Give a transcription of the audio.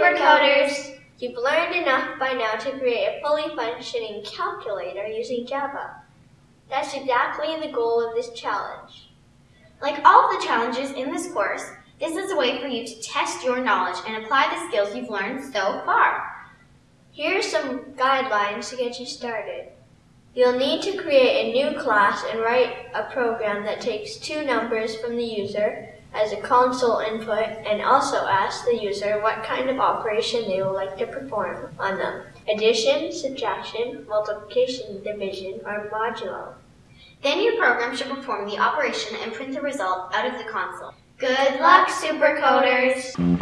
Supercoders! You've learned enough by now to create a fully functioning calculator using Java. That's exactly the goal of this challenge. Like all the challenges in this course, this is a way for you to test your knowledge and apply the skills you've learned so far. Here are some guidelines to get you started. You'll need to create a new class and write a program that takes two numbers from the user as a console input and also asks the user what kind of operation they would like to perform on them. Addition, subtraction, multiplication, division, or modulo. Then your program should perform the operation and print the result out of the console. Good luck, supercoders!